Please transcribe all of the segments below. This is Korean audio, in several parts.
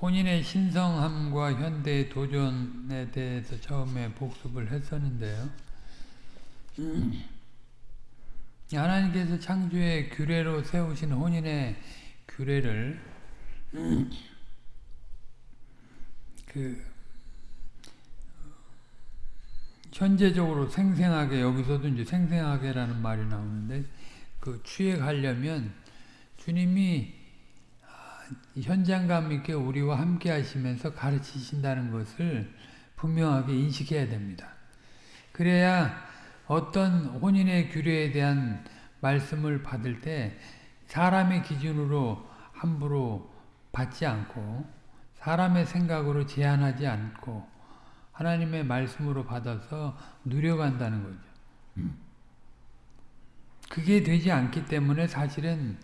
혼인의 신성함과 현대의 도전에 대해서 처음에 복습을 했었는데요. 하나님께서 창조의 규례로 세우신 혼인의 규례를 그 현재적으로 생생하게 여기서도 이제 생생하게라는 말이 나오는데 그 취해 가려면 주님이 현장감 있게 우리와 함께 하시면서 가르치신다는 것을 분명하게 인식해야 됩니다. 그래야 어떤 혼인의 규례에 대한 말씀을 받을 때 사람의 기준으로 함부로 받지 않고 사람의 생각으로 제한하지 않고 하나님의 말씀으로 받아서 누려간다는 거죠. 그게 되지 않기 때문에 사실은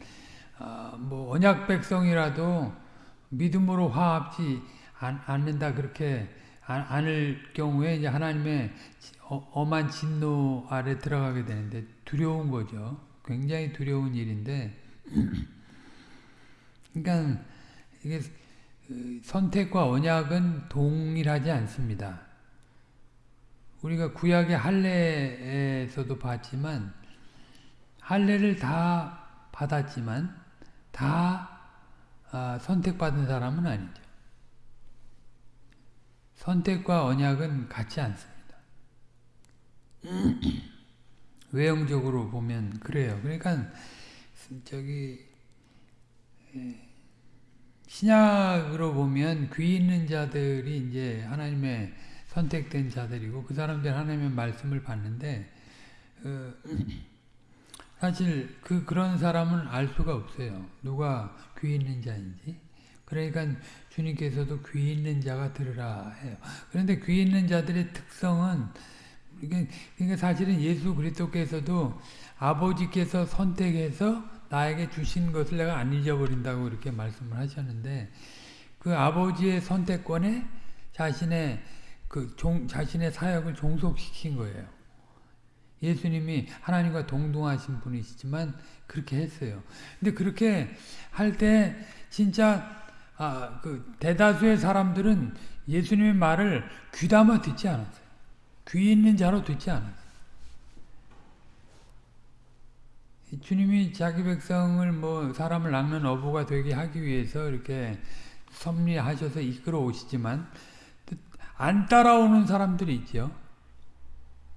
어, 뭐 언약 백성이라도 믿음으로 화합지 않 는다 그렇게 않을 경우에 이제 하나님의 어, 엄한 진노 아래 들어가게 되는데 두려운 거죠. 굉장히 두려운 일인데 그러니까 이게 그 선택과 언약은 동일하지 않습니다. 우리가 구약의 할례에서도 봤지만 할례를 다 받았지만 다 아, 선택받은 사람은 아니죠. 선택과 언약은 같지 않습니다. 외형적으로 보면 그래요. 그러니까 저기 신약으로 보면 귀 있는 자들이 이제 하나님의 선택된 자들이고 그 사람들 하나님의 말씀을 받는데 어, 사실 그 그런 사람은 알 수가 없어요. 누가 귀 있는 자인지. 그러니까 주님께서도 귀 있는 자가 들으라 해요. 그런데 귀 있는 자들의 특성은 그러니까 사실은 예수 그리스도께서도 아버지께서 선택해서 나에게 주신 것을 내가 안 잊어버린다고 이렇게 말씀을 하셨는데 그 아버지의 선택권에 자신의 그 종, 자신의 사역을 종속시킨 거예요. 예수님이 하나님과 동등하신 분이시지만 그렇게 했어요. 근데 그렇게 할 때 진짜 아, 그 대다수의 사람들은 예수님의 말을 귀담아 듣지 않았어요. 귀 있는 자로 듣지 않았어요. 주님이 자기 백성을 뭐 사람을 낚는 어부가 되게 하기 위해서 이렇게 섭리하셔서 이끌어 오시지만 안 따라오는 사람들이 있죠.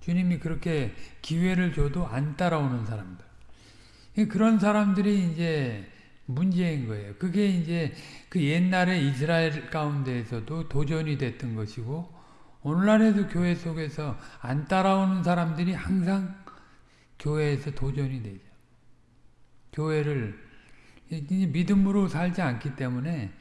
주님이 그렇게 기회를 줘도 안 따라오는 사람들. 그런 사람들이 이제 문제인 거예요. 그게 이제 그 옛날에 이스라엘 가운데에서도 도전이 됐던 것이고 오늘날에도 교회 속에서 안 따라오는 사람들이 항상 교회에서 도전이 되죠. 교회를 믿음으로 살지 않기 때문에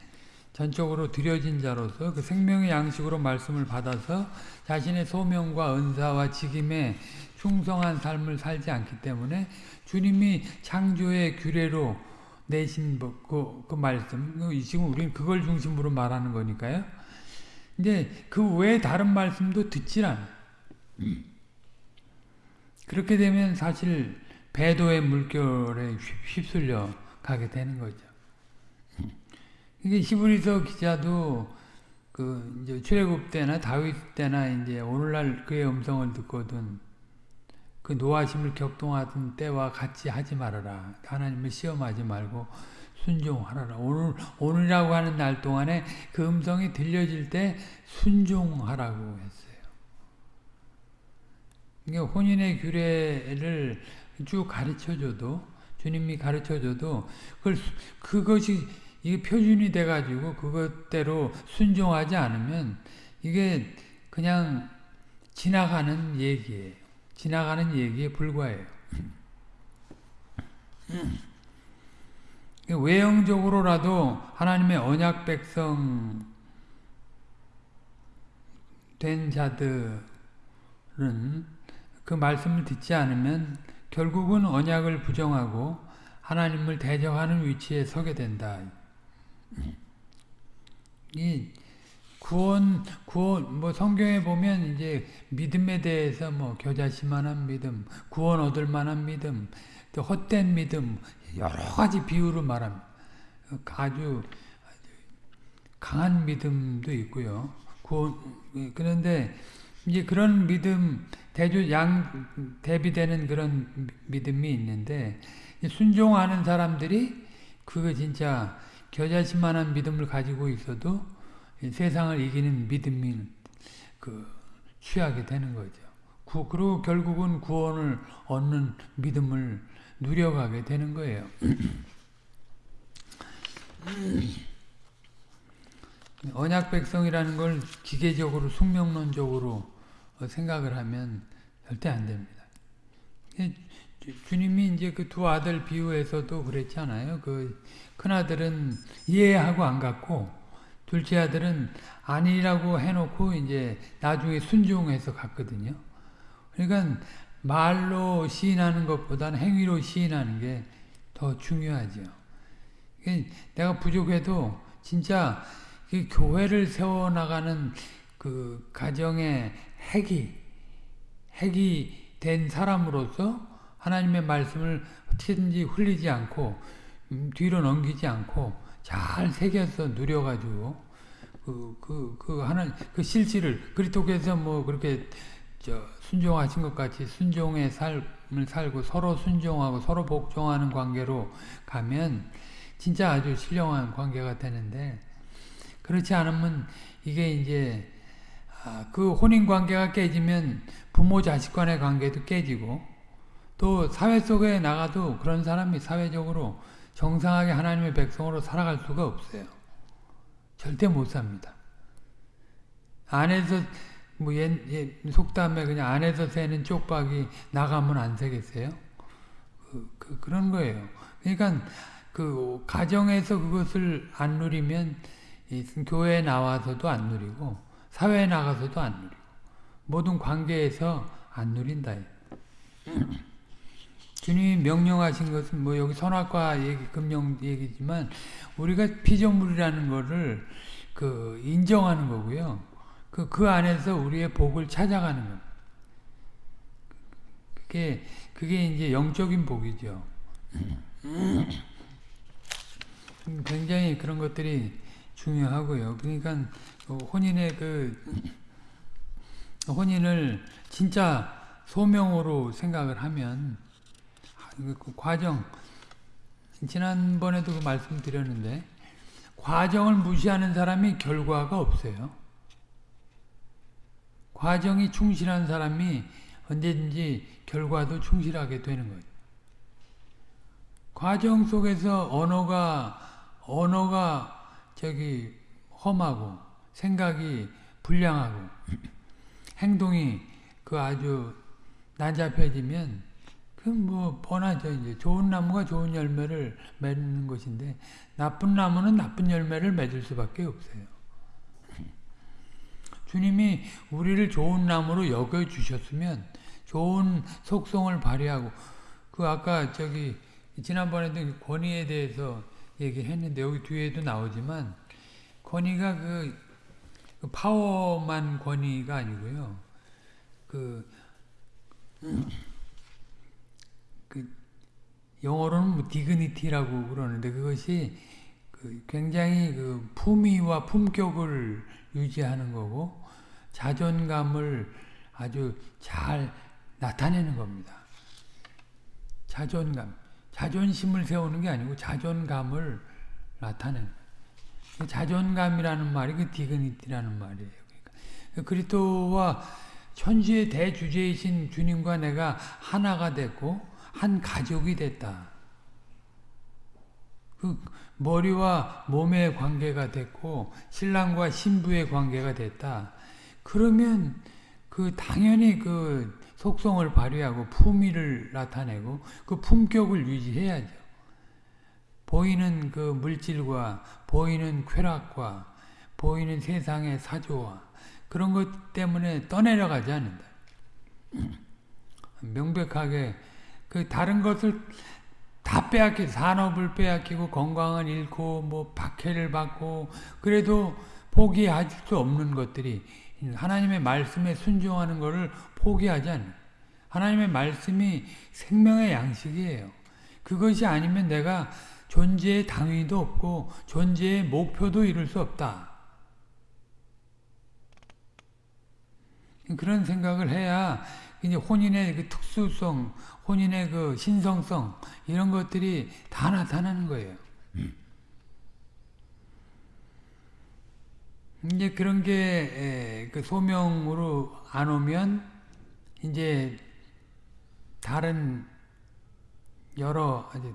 전적으로 드려진 자로서 그 생명의 양식으로 말씀을 받아서 자신의 소명과 은사와 직임에 충성한 삶을 살지 않기 때문에 주님이 창조의 규례로 내신 그, 그 말씀, 그 지금 우리는 그걸 중심으로 말하는 거니까요. 이제 그 외에 다른 말씀도 듣질 않아요. 그렇게 되면 사실 배도의 물결에 휩쓸려 가게 되는 거죠. 이게 히브리서 기자도 그 이제 출애굽 때나 다윗 때나 이제 오늘날 그의 음성을 듣거든 그 노하심을 격동하던 때와 같이 하지 말아라. 하나님을 시험하지 말고 순종하라. 오늘 오늘이라고 하는 날 동안에 그 음성이 들려질 때 순종하라고 했어요. 이게 혼인의 규례를 쭉 가르쳐줘도 주님이 가르쳐줘도 그걸 그것이 이게 표준이 돼가지고 그것대로 순종하지 않으면 이게 그냥 지나가는 얘기예요. 지나가는 얘기에 불과해요. 외형적으로라도 하나님의 언약 백성 된 자들은 그 말씀을 듣지 않으면 결국은 언약을 부정하고 하나님을 대적하는 위치에 서게 된다. 이 구원 구원 뭐 성경에 보면 이제 믿음에 대해서 뭐 겨자씨만한 믿음, 구원 얻을 만한 믿음, 또 헛된 믿음 여러 가지 비유로 말합니다. 아주 강한 믿음도 있고요. 구원, 그런데 이제 그런 믿음, 대조 양 대비되는 그런 믿음이 있는데 순종하는 사람들이 그거 진짜 겨자씨만한 믿음을 가지고 있어도 세상을 이기는 믿음이 그 취하게 되는 거죠. 구, 그리고 결국은 구원을 얻는 믿음을 누려가게 되는 거예요. 언약 백성이라는 걸 기계적으로 숙명론적으로 생각을 하면 절대 안 됩니다. 주님이 이제 그 두 아들 비유에서도 그랬잖아요. 그 큰아들은 이해하고 안 갔고, 둘째 아들은 아니라고 해놓고 이제 나중에 순종해서 갔거든요. 그러니까 말로 시인하는 것보다는 행위로 시인하는 게 더 중요하죠. 내가 부족해도 진짜 그 교회를 세워나가는 그 가정의 핵이, 핵이 된 사람으로서 하나님의 말씀을 어떻게든지 흘리지 않고, 음, 뒤로 넘기지 않고, 잘 새겨서 누려가지고, 그, 그, 그, 하나, 그 실질을, 그리스도께서 뭐 그렇게, 저, 순종하신 것 같이 순종의 삶을 살고 서로 순종하고 서로 복종하는 관계로 가면 진짜 아주 신령한 관계가 되는데, 그렇지 않으면 이게 이제 아, 그 혼인 관계가 깨지면 부모 자식 간의 관계도 깨지고 또 사회 속에 나가도 그런 사람이 사회적으로 정상하게 하나님의 백성으로 살아갈 수가 없어요. 절대 못 삽니다. 안에서 뭐 옛, 옛 속담에 그냥 안에서 새는 쪽박이 나가면 안 새겠어요? 그, 그, 그런 거예요. 그러니까 그 가정에서 그것을 안 누리면 교회에 나와서도 안 누리고 사회에 나가서도 안 누리고 모든 관계에서 안 누린다. 주님이 명령하신 것은 뭐 여기 선악과 얘기, 금령 얘기지만 우리가 피조물이라는 거를 그 인정하는 거고요. 그, 그 안에서 우리의 복을 찾아가는 거. 그게, 그게 이제 영적인 복이죠. 굉장히 그런 것들이 중요하고요. 그러니까 그 혼인의 그 혼인을 진짜 소명으로 생각을 하면 그 과정 지난번에도 그 말씀드렸는데 과정을 무시하는 사람이 결과가 없어요. 과정이 충실한 사람이 언제든지 결과도 충실하게 되는 거예요. 과정 속에서 언어가 언어가 저기 험하고 생각이 불량하고 행동이 그 아주 난잡해지면 그뭐 뻔하죠 이제 좋은 나무가 좋은 열매를 맺는 것인데 나쁜 나무는 나쁜 열매를 맺을 수밖에 없어요. 주님이 우리를 좋은 나무로 여겨 주셨으면 좋은 속성을 발휘하고 그 아까 저기 지난번에도 권위에 대해서 얘기했는데 여기 뒤에도 나오지만 권위가 그, 그 파워만 권위가 아니고요. 그, 그 영어로는 뭐 디그니티라고 그러는데 그것이 그 굉장히 그 품위와 품격을 유지하는 거고 자존감을 아주 잘 나타내는 겁니다. 자존감. 자존심을 세우는 게 아니고 자존감을 나타내는 자존감이라는 말이 그 디그니티라는 말이에요. 그러니까 그리스도와 천지의 대주제이신 주님과 내가 하나가 됐고 한 가족이 됐다. 그 머리와 몸의 관계가 됐고 신랑과 신부의 관계가 됐다. 그러면 그 당연히 그 속성을 발휘하고 품위를 나타내고 그 품격을 유지해야죠. 보이는 그 물질과 보이는 쾌락과 보이는 세상의 사조와 그런 것 때문에 떠내려가지 않는다. 명백하게 그 다른 것을 다 빼앗기 산업을 빼앗기고 건강을 잃고 뭐 박해를 받고 그래도 포기할 수 없는 것들이 하나님의 말씀에 순종하는 것을 포기하지 않는 하나님의 말씀이 생명의 양식이에요. 그것이 아니면 내가 존재의 당위도 없고 존재의 목표도 이룰 수 없다. 그런 생각을 해야 이제 혼인의 그 특수성, 혼인의 그 신성성 이런 것들이 다 나타나는 거예요. 이제 그런 게 그 소명으로 안 오면 이제 다른 여러 아주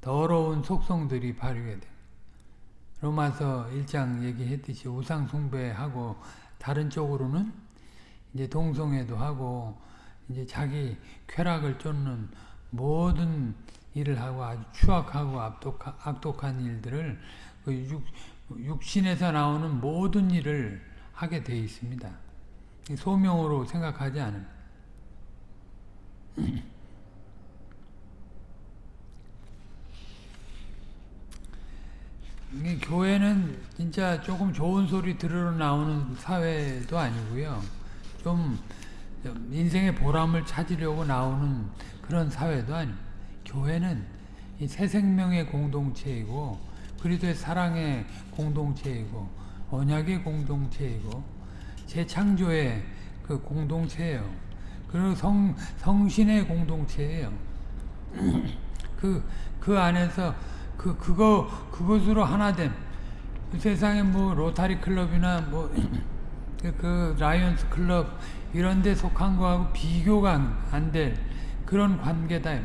더러운 속성들이 발휘가 돼. 로마서 1장 얘기했듯이 우상 숭배하고 다른 쪽으로는 이제 동성애도 하고 이제 자기 쾌락을 쫓는 모든 일을 하고 아주 추악하고 악독한, 악독한 일들을 그 육, 육신에서 나오는 모든 일을 하게 돼 있습니다. 소명으로 생각하지 않은. 교회는 진짜 조금 좋은 소리 들으러 나오는 사회도 아니고요. 좀 인생의 보람을 찾으려고 나오는 그런 사회도 아니고 교회는 새 생명의 공동체이고 그리스도의 사랑의 공동체이고 언약의 공동체이고 재창조의 그 공동체예요. 그리고 성, 성신의 공동체예요. 그, 그 안에서 그, 그거, 그것으로 하나됨. 세상에 뭐 로타리 클럽이나 뭐, 그, 그 라이언스 클럽 이런 데 속한 거하고 비교가 안 될 그런 관계다.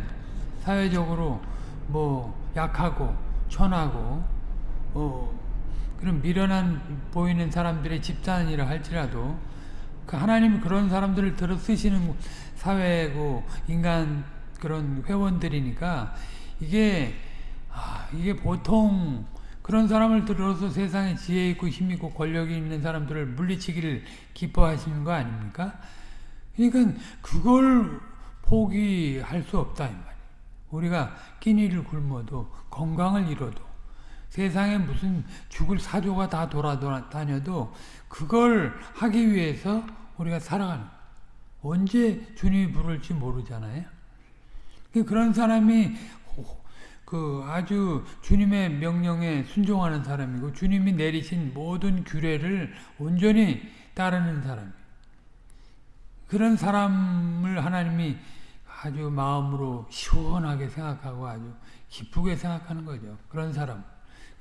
사회적으로 뭐 약하고 천하고 어, 그런 미련한 보이는 사람들의 집단이라 할지라도 그 하나님이 그런 사람들을 들어 쓰시는 사회고 인간 그런 회원들이니까 이게 아, 이게 보통 그런 사람을 들어서 세상에 지혜 있고 힘 있고 권력이 있는 사람들을 물리치기를 기뻐하시는 거 아닙니까? 그러니까 그걸 포기할 수 없다 이 말이에요. 우리가 끼니를 굶어도 건강을 잃어도 세상에 무슨 죽을 사조가 다 돌아다녀도 그걸 하기 위해서 우리가 살아가는 언제 주님이 부를지 모르잖아요. 그런 사람이 그 아주 주님의 명령에 순종하는 사람이고 주님이 내리신 모든 규례를 온전히 따르는 사람. 그런 사람을 하나님이 아주 마음으로 시원하게 생각하고 아주 기쁘게 생각하는 거죠. 그런 사람.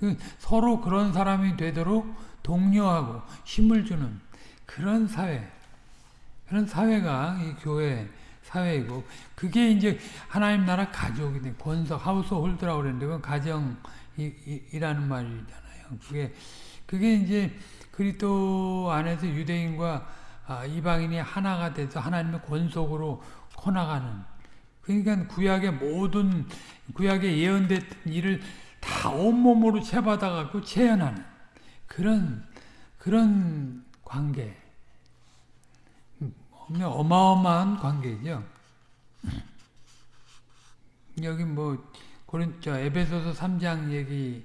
그 서로 그런 사람이 되도록 독려하고 힘을 주는 그런 사회, 그런 사회가 이 교회 사회이고 그게 이제 하나님 나라 가족이 돼 권석 하우스 홀드라고 그랬는데 그건 가정이라는 말이잖아요. 그게 그게 이제 그리스도 안에서 유대인과 아, 이방인이 하나가 돼서 하나님의 권속으로 커나가는 그러니까 구약의 모든 구약에 예언된 일을 다 온몸으로 채받아갖고 체현하는 그런 그런 관계 어마어마한 관계죠. 여기 뭐 고린 저 에베소서 3장 얘기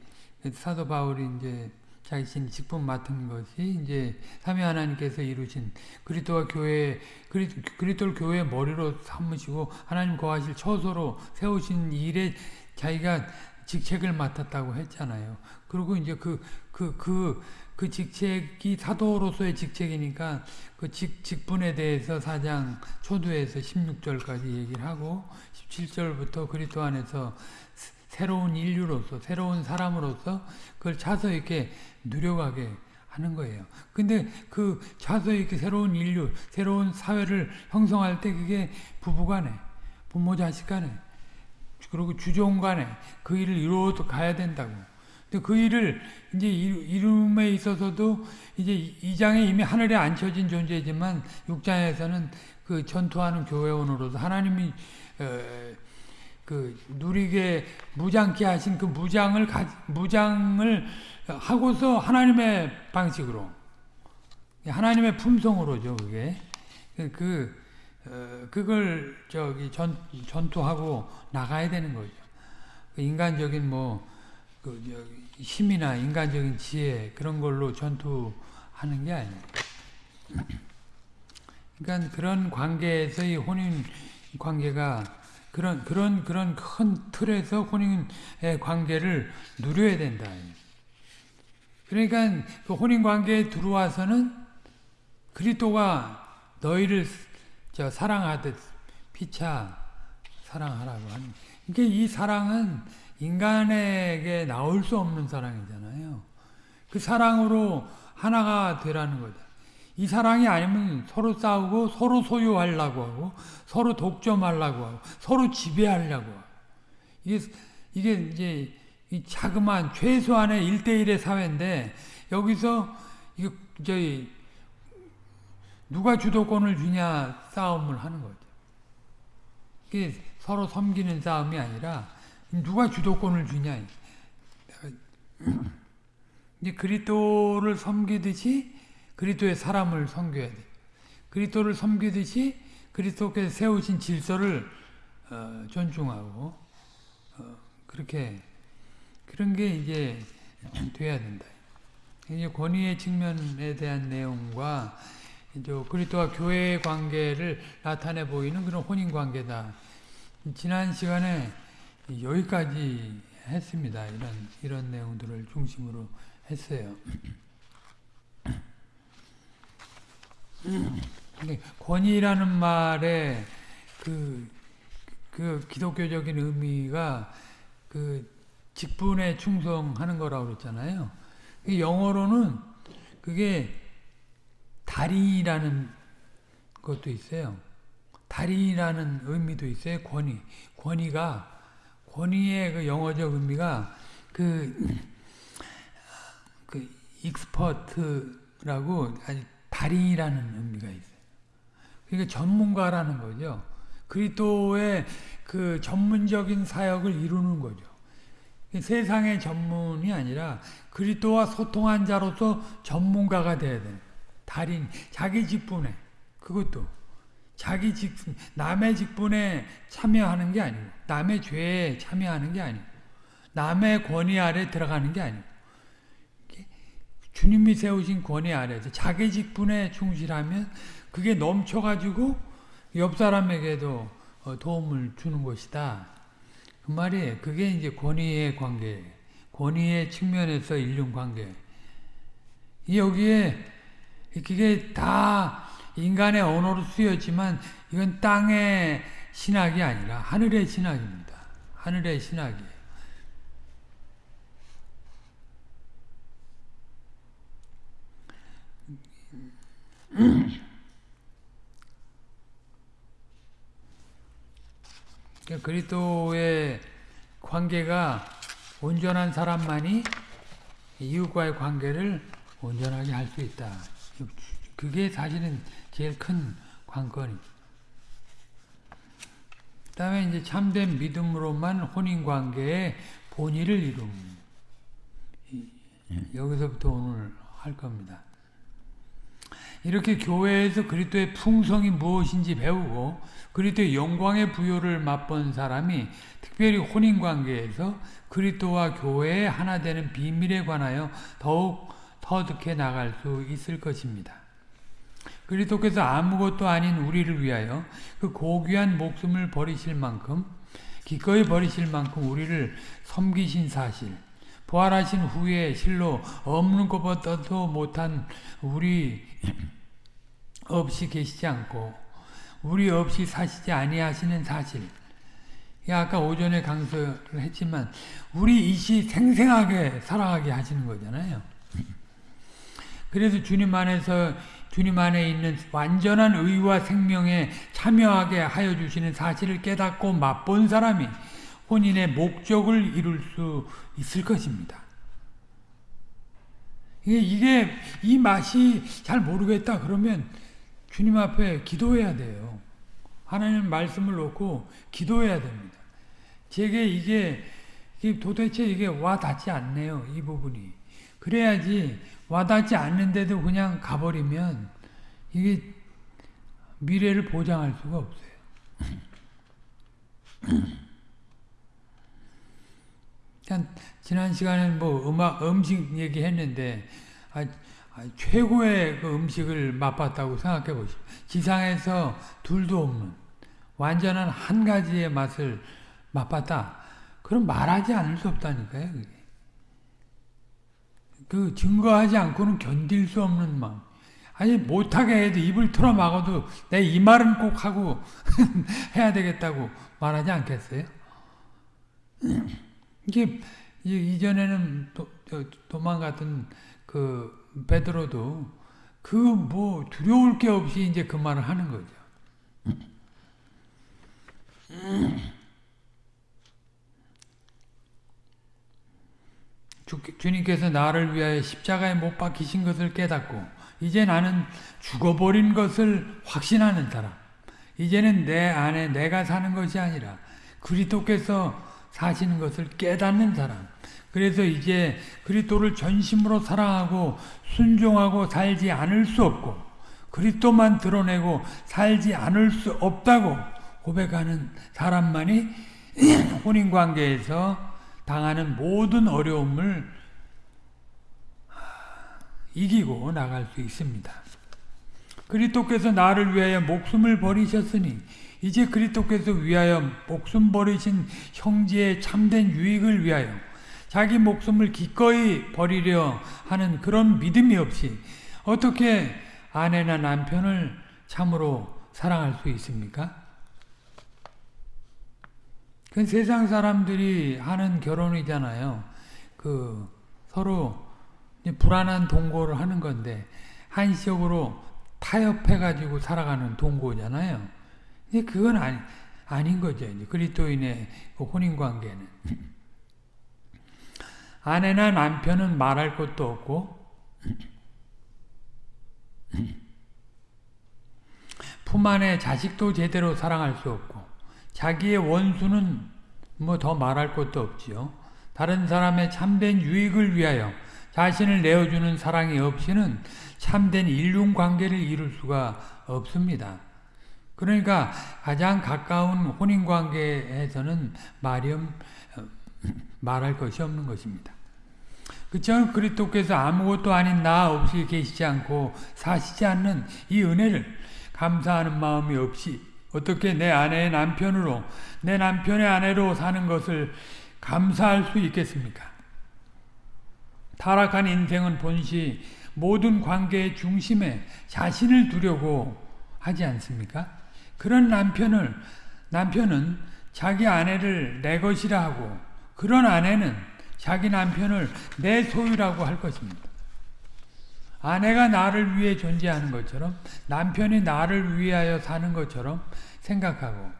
사도 바울이 이제 자신 직분 맡은 것이 이제 삼위 하나님께서 이루신 그리스도와 교회 그리스도를 교회 머리로 삼으시고 하나님 거하실 처소로 세우신 일에 자기가 직책을 맡았다고 했잖아요. 그리고 이제 그, 그, 그, 그 직책이 사도로서의 직책이니까 그 직, 직분에 대해서 사장 초두에서 16절까지 얘기를 하고 17절부터 그리스도 안에서 새로운 인류로서 새로운 사람으로서 그걸 차서 이렇게 누려가게 하는 거예요. 근데 그 차서 이렇게 새로운 인류, 새로운 사회를 형성할 때 그게 부부간에, 부모 자식 간에, 그리고 주종 간에 그 일을 이루어 가야 된다고. 그 일을 이제 이룸에 있어서도 이제 이장에 이미 하늘에 앉혀진 존재지만 육장에서는 그 전투하는 교회원으로서 하나님이 어, 그 누리게 무장케 하신 그 무장을 가, 무장을 하고서 하나님의 방식으로 하나님의 품성으로죠 그게 그 어, 그걸 저기 전 전투하고 나가야 되는 거죠. 그 인간적인 뭐 그 힘이나 인간적인 지혜 그런 걸로 전투하는 게 아니에요. 그러니까 그런 관계에서의 혼인 관계가 그런 그런 그런 큰 틀에서 혼인의 관계를 누려야 된다. 그러니까 그 혼인 관계에 들어와서는 그리스도가 너희를 저 사랑하듯 피차 사랑하라고 하는. 그러니까 이 사랑은 인간에게 나올 수 없는 사랑이잖아요. 그 사랑으로 하나가 되라는 거죠. 이 사랑이 아니면 서로 싸우고 서로 소유하려고 하고 서로 독점하려고 하고 서로 지배하려고 하고 이게 이게 이제 이 자그마한 최소한의 1대1의 사회인데 여기서 이거 저희 누가 주도권을 주냐 싸움을 하는 거죠. 이게 서로 섬기는 싸움이 아니라 누가 주도권을 주냐. 이제 그리스도를 섬기듯이 그리스도의 사람을 섬겨야 돼. 그리스도를 섬기듯이 그리스도께서 세우신 질서를 어, 존중하고 어, 그렇게 그런 게 이제 돼야 된다. 이제 권위의 측면에 대한 내용과 그리스도와 교회의 관계를 나타내 보이는 그런 혼인 관계다. 지난 시간에 여기까지 했습니다. 이런 이런 내용들을 중심으로 했어요. 권위라는 말에 그, 그 기독교적인 의미가 그 직분에 충성하는 거라고 그랬잖아요. 영어로는 그게 달인이라는 것도 있어요. 달인이라는 의미도 있어요. 권위. 권위가 권위의 그 영어적 의미가 그, 그 expert라고 아주 달인이라는 의미가 있어요. 그러니까 전문가라는 거죠. 그리스도의 그 전문적인 사역을 이루는 거죠. 세상의 전문이 아니라 그리스도와 소통한 자로서 전문가가 돼야 돼. 달인, 자기 직분에 그것도 자기 직 남의 직분에 참여하는 게 아니고 남의 죄에 참여하는 게 아니고 남의 권위 아래 들어가는 게 아니고 주님이 세우신 권위 아래서 자기 직분에 충실하면 그게 넘쳐가지고 옆 사람에게도 어, 도움을 주는 것이다. 그 말이에요. 그게 이제 권위의 관계, 권위의 측면에서 인륜 관계. 여기에 그게 다 인간의 언어로 쓰였지만 이건 땅의 신학이 아니라 하늘의 신학입니다. 하늘의 신학이에요. 그리스도의 관계가 온전한 사람만이 이웃과의 관계를 온전하게 할 수 있다. 그게 사실은 제일 큰 관건입니다. 그 다음에 이제 참된 믿음으로만 혼인 관계의 본의를 이룸. 여기서부터 오늘 할 겁니다. 이렇게 교회에서 그리스도의 풍성이 무엇인지 배우고 그리스도의 영광의 부여를 맛본 사람이 특별히 혼인 관계에서 그리스도와 교회의 하나 되는 비밀에 관하여 더욱 터득해 나갈 수 있을 것입니다. 그리스도께서 아무것도 아닌 우리를 위하여 그 고귀한 목숨을 버리실 만큼 기꺼이 버리실 만큼 우리를 섬기신 사실 부활하신 후에 실로 없는 것보다도 못한 우리 없이 계시지 않고 우리 없이 사시지 아니하시는 사실 아까 오전에 강서를 했지만 우리 이시 생생하게 살아가게 하시는 거잖아요. 그래서 주님 안에서 주님 안에 있는 완전한 의와 생명에 참여하게 하여 주시는 사실을 깨닫고 맛본 사람이 혼인의 목적을 이룰 수 있을 것입니다. 이게, 이게 이 맛이 잘 모르겠다 그러면 주님 앞에 기도해야 돼요. 하나님 말씀을 놓고 기도해야 됩니다. 제게 이게, 이게 도대체 이게 와 닿지 않네요. 이 부분이. 그래야지 와닿지 않는데도 그냥 가버리면 이게 미래를 보장할 수가 없어요. 지난 시간에 뭐 음악 음식 얘기했는데 아, 아, 최고의 그 음식을 맛봤다고 생각해 보시오. 지상에서 둘도 없는 완전한 한 가지의 맛을 맛봤다. 그럼 말하지 않을 수 없다니까요. 그게. 그 증거하지 않고는 견딜 수 없는 마음. 아니 못하게 해도 입을 틀어 막아도 내 이 말은 꼭 하고 해야 되겠다고 말하지 않겠어요? 이게 이전에는 도, 도망갔던 그 베드로도 그 뭐 두려울 게 없이 이제 그 말을 하는 거죠. 주, 주님께서 나를 위하여 십자가에 못 박히신 것을 깨닫고 이제 나는 죽어버린 것을 확신하는 사람. 이제는 내 안에 내가 사는 것이 아니라 그리스도께서 사시는 것을 깨닫는 사람. 그래서 이제 그리스도를 전심으로 사랑하고 순종하고 살지 않을 수 없고 그리스도만 드러내고 살지 않을 수 없다고 고백하는 사람만이 혼인 관계에서 당하는 모든 어려움을 이기고 나갈 수 있습니다. 그리스도께서 나를 위하여 목숨을 버리셨으니 이제 그리스도께서 위하여 목숨 버리신 형제의 참된 유익을 위하여 자기 목숨을 기꺼이 버리려 하는 그런 믿음이 없이 어떻게 아내나 남편을 참으로 사랑할 수 있습니까? 그 세상 사람들이 하는 결혼이잖아요. 그 서로 불안한 동거를 하는 건데 한시적으로 타협해가지고 살아가는 동거잖아요. 근데 그건 아니, 아닌 거죠. 그리스도인의 그 혼인 관계는 아내나 남편은 말할 것도 없고 품 안에 자식도 제대로 사랑할 수 없고 자기의 원수는 뭐 더 말할 것도 없지요. 다른 사람의 참된 유익을 위하여 자신을 내어주는 사랑이 없이는 참된 인륜 관계를 이룰 수가 없습니다. 그러니까 가장 가까운 혼인 관계에서는 말이 말할 것이 없는 것입니다. 그처럼 그리스도께서 아무것도 아닌 나 없이 계시지 않고 사시지 않는 이 은혜를 감사하는 마음이 없이 어떻게 내 아내의 남편으로 내 남편의 아내로 사는 것을 감사할 수 있겠습니까? 타락한 인생은 본시 모든 관계의 중심에 자신을 두려고 하지 않습니까? 그런 남편을 남편은 자기 아내를 내 것이라 하고 그런 아내는 자기 남편을 내 소유라고 할 것입니다. 아내가 나를 위해 존재하는 것처럼 남편이 나를 위하여 사는 것처럼 생각하고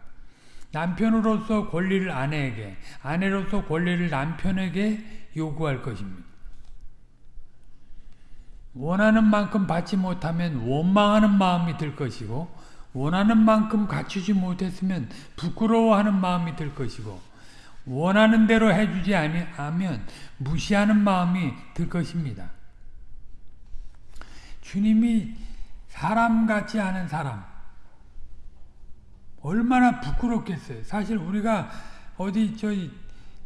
남편으로서 권리를 아내에게 아내로서 권리를 남편에게 요구할 것입니다. 원하는 만큼 받지 못하면 원망하는 마음이 들 것이고 원하는 만큼 갖추지 못했으면 부끄러워하는 마음이 들 것이고 원하는 대로 해주지 않으면 무시하는 마음이 들 것입니다. 주님이 사람 같지 않은 사람 얼마나 부끄럽겠어요. 사실 우리가 어디 저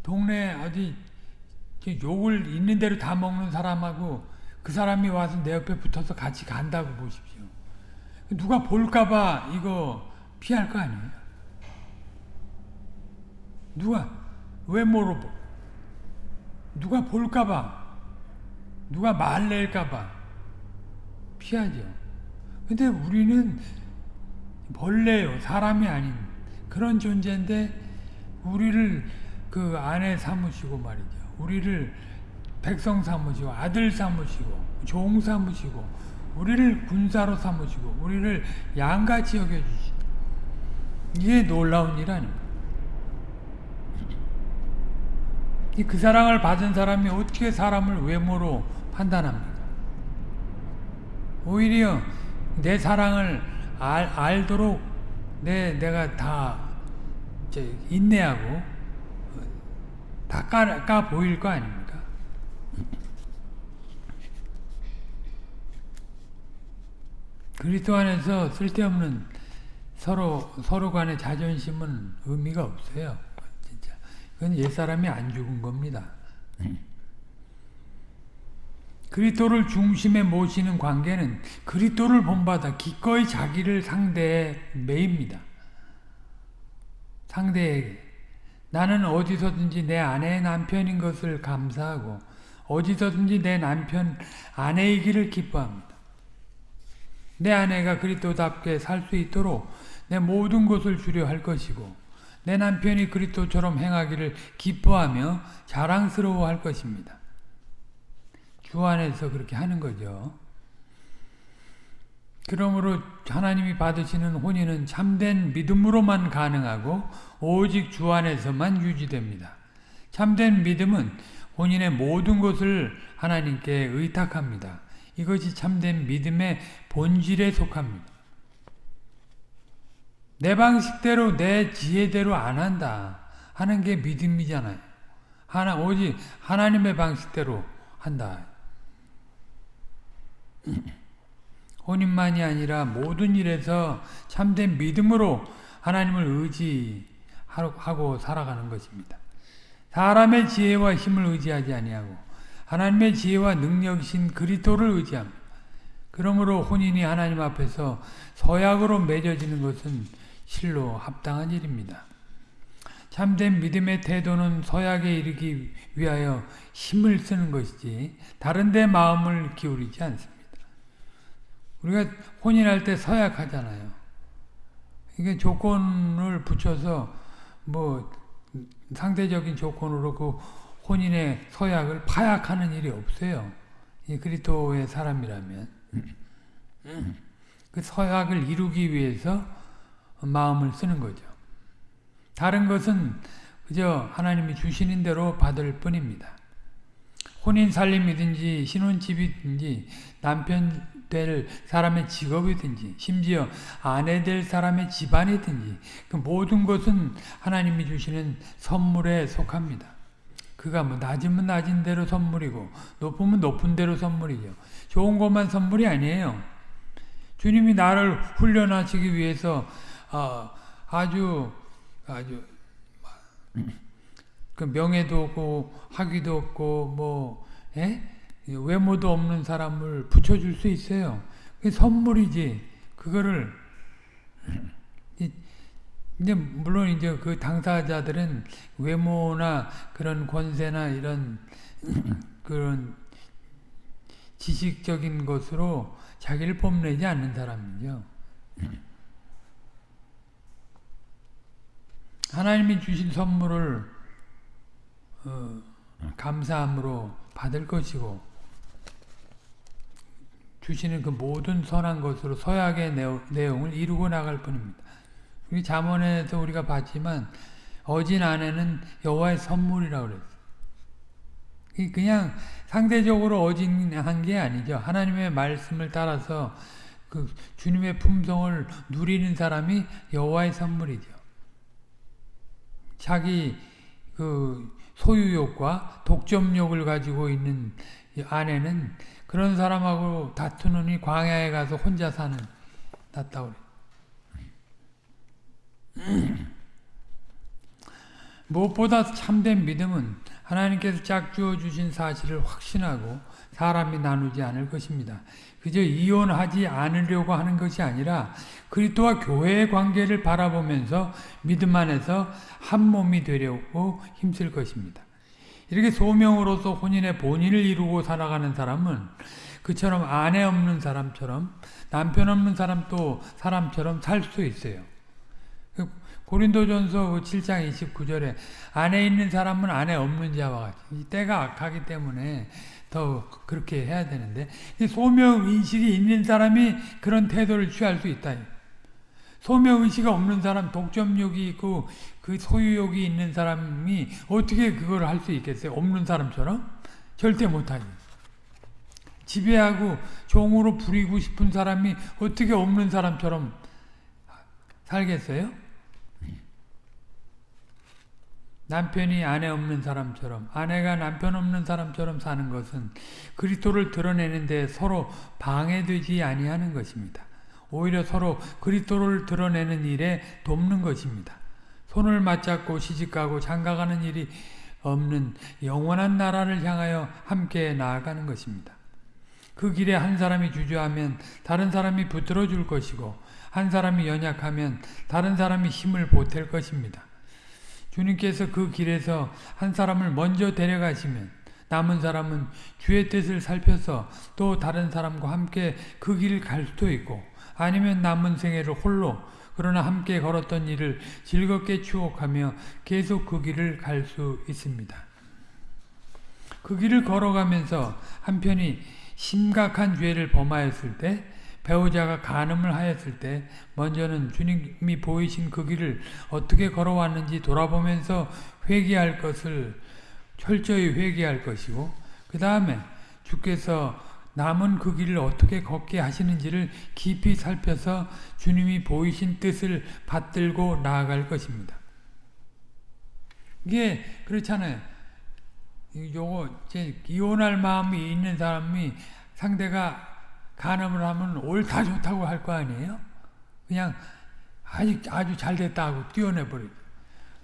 동네 어디 욕을 있는 대로 다 먹는 사람하고 그 사람이 와서 내 옆에 붙어서 같이 간다고 보십시오. 누가 볼까봐 이거 피할 거 아니에요? 누가 왜 물어보? 누가 볼까봐 누가 말낼까봐 피하죠. 근데 우리는 벌레요 사람이 아닌 그런 존재인데 우리를 그 아내 삼으시고 말이죠. 우리를 백성 삼으시고 아들 삼으시고 종 삼으시고 우리를 군사로 삼으시고 우리를 양같이 여겨주시고 이게 놀라운 일 아닙니까? 그 사랑을 받은 사람이 어떻게 사람을 외모로 판단합니까? 오히려 내 사랑을 알, 알도록 내, 내가 다 인내하고 다 까, 까 보일 거 아닙니까? 그리스도 안에서 쓸데없는 서로 서로 간의 자존심은 의미가 없어요. 진짜 그건 옛 사람이 안 죽은 겁니다. 그리스도를 중심에 모시는 관계는 그리스도를 본받아 기꺼이 자기를 상대에 매입니다. 상대에게 나는 어디서든지 내 아내의 남편인 것을 감사하고 어디서든지 내 남편 아내이기를 기뻐합니다. 내 아내가 그리스도답게 살 수 있도록 내 모든 것을 주려 할 것이고 내 남편이 그리스도처럼 행하기를 기뻐하며 자랑스러워 할 것입니다. 주 안에서 그렇게 하는 거죠. 그러므로 하나님이 받으시는 혼인은 참된 믿음으로만 가능하고 오직 주 안에서만 유지됩니다. 참된 믿음은 본인의 모든 것을 하나님께 의탁합니다. 이것이 참된 믿음의 본질에 속합니다. 내 방식대로 내 지혜대로 안 한다 하는 게 믿음이잖아요. 하나 오직 하나님의 방식대로 한다. 혼인만이 아니라 모든 일에서 참된 믿음으로 하나님을 의지하고 살아가는 것입니다. 사람의 지혜와 힘을 의지하지 아니하고 하나님의 지혜와 능력이신 그리스도를 의지합니다. 그러므로 혼인이 하나님 앞에서 서약으로 맺어지는 것은 실로 합당한 일입니다. 참된 믿음의 태도는 서약에 이르기 위하여 힘을 쓰는 것이지 다른 데 마음을 기울이지 않습니다. 우리가 혼인할 때 서약하잖아요. 이게 조건을 붙여서 뭐 상대적인 조건으로 그 혼인의 서약을 파약하는 일이 없어요. 이 그리스도의 사람이라면 그 서약을 이루기 위해서 마음을 쓰는 거죠. 다른 것은 그저 하나님이 주시는 대로 받을 뿐입니다. 혼인 살림이든지 신혼집이든지 남편 될 사람의 직업이든지 심지어 아내 될 사람의 집안이든지 그 모든 것은 하나님이 주시는 선물에 속합니다. 그가 뭐 낮으면 낮은 대로 선물이고 높으면 높은 대로 선물이죠. 좋은 것만 선물이 아니에요. 주님이 나를 훈련하시기 위해서 어, 아주 아주 그 명예도 없고 학위도 없고 뭐 예? 외모도 없는 사람을 붙여줄 수 있어요. 그게 선물이지. 그거를 이제 물론 이제 그 당사자들은 외모나 그런 권세나 이런 그런 지식적인 것으로 자기를 뽐내지 않는 사람이죠. 하나님이 주신 선물을 어, 감사함으로 받을 것이고 주시는 그 모든 선한 것으로 서약의 내용을 이루고 나갈 뿐입니다. 우리 잠언에서 우리가 봤지만 어진 아내는 여호와의 선물이라고 그랬어요. 그냥 상대적으로 어진한 게 아니죠. 하나님의 말씀을 따라서 그 주님의 품성을 누리는 사람이 여호와의 선물이죠. 자기 그 소유욕과 독점욕을 가지고 있는 아내는 그런 사람하고 다투느니 광야에 가서 혼자 사는 그래. 무엇보다 참된 믿음은 하나님께서 짝주어 주신 사실을 확신하고 사람이 나누지 않을 것입니다. 그저 이혼하지 않으려고 하는 것이 아니라 그리스도와 교회의 관계를 바라보면서 믿음 안에서 한 몸이 되려고 힘쓸 것입니다. 이렇게 소명으로서 혼인의 본인을 이루고 살아가는 사람은 그처럼 아내 없는 사람처럼 남편 없는 사람도 사람처럼 살 수 있어요. 그 고린도전서 7장 29절에 아내 있는 사람은 아내 없는 자와 같이 때가 악하기 때문에 더 그렇게 해야 되는데 소명 인식이 있는 사람이 그런 태도를 취할 수 있다. 소명 의식이 없는 사람, 독점욕이 있고 그 소유욕이 있는 사람이 어떻게 그걸 할 수 있겠어요? 없는 사람처럼 절대 못하지. 지배하고 종으로 부리고 싶은 사람이 어떻게 없는 사람처럼 살겠어요? 남편이 아내 없는 사람처럼 아내가 남편 없는 사람처럼 사는 것은 그리스도를 드러내는 데 서로 방해되지 아니하는 것입니다. 오히려 서로 그리스도를 드러내는 일에 돕는 것입니다. 손을 맞잡고 시집가고 장가가는 일이 없는 영원한 나라를 향하여 함께 나아가는 것입니다. 그 길에 한 사람이 주저하면 다른 사람이 붙들어 줄 것이고 한 사람이 연약하면 다른 사람이 힘을 보탤 것입니다. 주님께서 그 길에서 한 사람을 먼저 데려가시면 남은 사람은 주의 뜻을 살펴서 또 다른 사람과 함께 그 길을 갈 수도 있고 아니면 남은 생애를 홀로 그러나 함께 걸었던 일을 즐겁게 추억하며 계속 그 길을 갈 수 있습니다. 그 길을 걸어가면서 한편이 심각한 죄를 범하였을 때 배우자가 간음을 하였을 때 먼저는 주님이 보이신 그 길을 어떻게 걸어왔는지 돌아보면서 회개할 것을 철저히 회개할 것이고 그 다음에 주께서 남은 그 길을 어떻게 걷게 하시는지를 깊이 살펴서 주님이 보이신 뜻을 받들고 나아갈 것입니다. 이게 그렇잖아요. 요거 이제 이혼할 마음이 있는 사람이 상대가 간음을 하면 옳다 좋다고 할 거 아니에요? 그냥 아주 아주 잘 됐다 하고 뛰어내 버리고.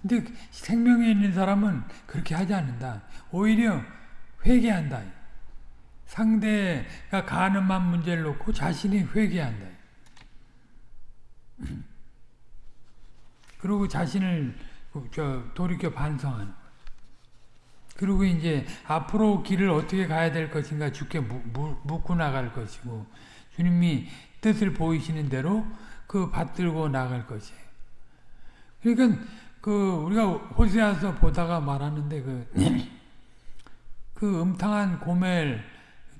근데 생명에 있는 사람은 그렇게 하지 않는다. 오히려 회개한다. 상대가 가늠한 문제를 놓고 자신이 회개한다. 그리고 자신을 저 돌이켜 반성하는 그리고 이제 앞으로 길을 어떻게 가야 될 것인가 주께 묻고 나갈 것이고 주님이 뜻을 보이시는 대로 그 받들고 나갈 것이에요. 그러니까 그 우리가 호세아서 보다가 말하는데 그, 그 음탕한 고멜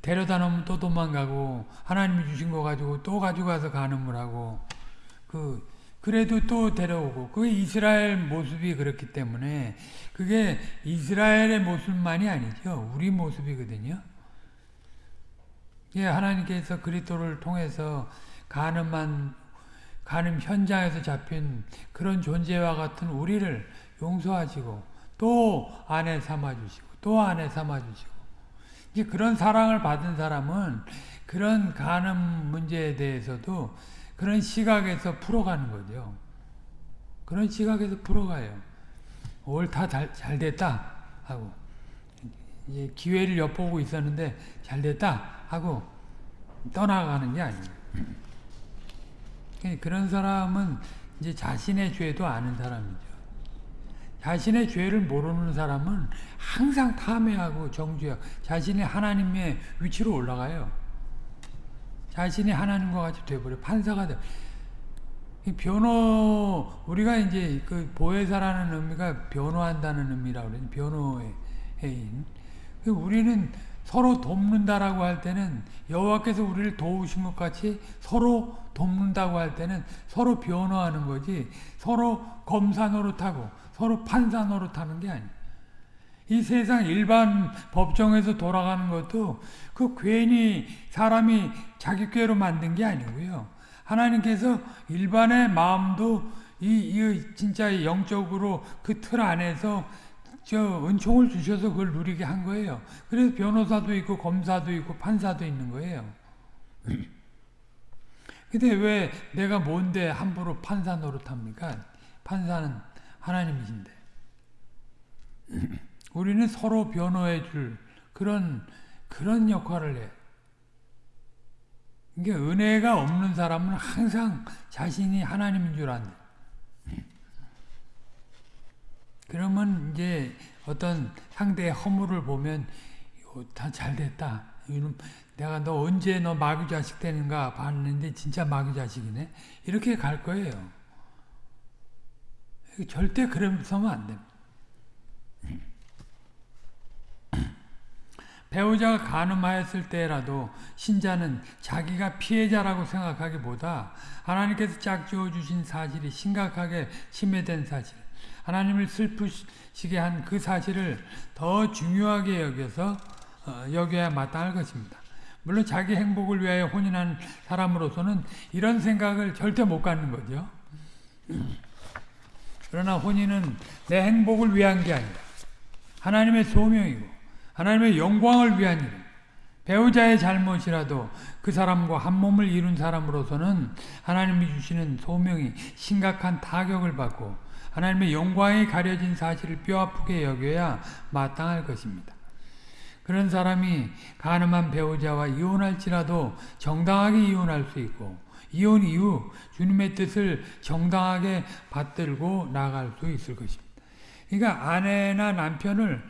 데려다 놓으면 또 도망가고 하나님이 주신 거 가지고 또 가져가서 간음을 하고 그 그래도 또 데려오고 그게 이스라엘 모습이 그렇기 때문에 그게 이스라엘의 모습만이 아니죠 우리 모습이거든요. 예, 하나님께서 그리스도를 통해서 가늠한 가늠 현장에서 잡힌 그런 존재와 같은 우리를 용서하시고 또 아내 삼아주시고 또 아내 삼아주시고 이제 그런 사랑을 받은 사람은 그런 가늠 문제에 대해서도 그런 시각에서 풀어가는 거죠. 그런 시각에서 풀어가요. 옳다 잘 됐다 하고 이제 기회를 엿보고 있었는데 잘 됐다 하고 떠나가는 게 아니에요. 그런 사람은 이제 자신의 죄도 아는 사람이죠. 자신의 죄를 모르는 사람은 항상 탐해하고 정죄하고 자신이 하나님의 위치로 올라가요. 자신이 하나님과 같이 돼버려 판사가 돼. 변호 우리가 이제 그 보혜사라는 의미가 변호한다는 의미라고 그래 변호의 해인. 우리는 서로 돕는다라고 할 때는 여호와께서 우리를 도우신 것 같이 서로 돕는다고 할 때는 서로 변호하는 거지 서로 검사 노릇하고 서로 판사 노릇하는 게 아니에요. 이 세상 일반 법정에서 돌아가는 것도 그 괜히 사람이 자기 꾀로 만든 게 아니고요. 하나님께서 일반의 마음도 이, 이 진짜 영적으로 그 틀 안에서 저 은총을 주셔서 그걸 누리게 한 거예요. 그래서 변호사도 있고 검사도 있고 판사도 있는 거예요. 근데 왜 내가 뭔데 함부로 판사 노릇합니까? 판사는 하나님이신데. 우리는 서로 변호해 줄 그런 그런 역할을 해. 이게 은혜가 없는 사람은 항상 자신이 하나님인 줄 안다. 그러면 이제 어떤 상대의 허물을 보면 다 잘 됐다. 내가 너 언제 너 마귀 자식 되는가 봤는데 진짜 마귀 자식이네. 이렇게 갈 거예요. 절대 그러서는 안 됩니다. 배우자가 가늠하였을 때라도 신자는 자기가 피해자라고 생각하기보다 하나님께서 짝지어 주신 사실이 심각하게 침해된 사실, 하나님을 슬프시게 한 그 사실을 더 중요하게 여겨서 어, 여겨야 마땅할 것입니다. 물론 자기 행복을 위하여 혼인한 사람으로서는 이런 생각을 절대 못 갖는 거죠. 그러나 혼인은 내 행복을 위한 게 아니라 하나님의 소명이고 하나님의 영광을 위한 일. 배우자의 잘못이라도 그 사람과 한 몸을 이룬 사람으로서는 하나님이 주시는 소명이 심각한 타격을 받고 하나님의 영광이 가려진 사실을 뼈아프게 여겨야 마땅할 것입니다. 그런 사람이 가늠한 배우자와 이혼할지라도 정당하게 이혼할 수 있고 이혼 이후 주님의 뜻을 정당하게 받들고 나갈 수 있을 것입니다. 그러니까 아내나 남편을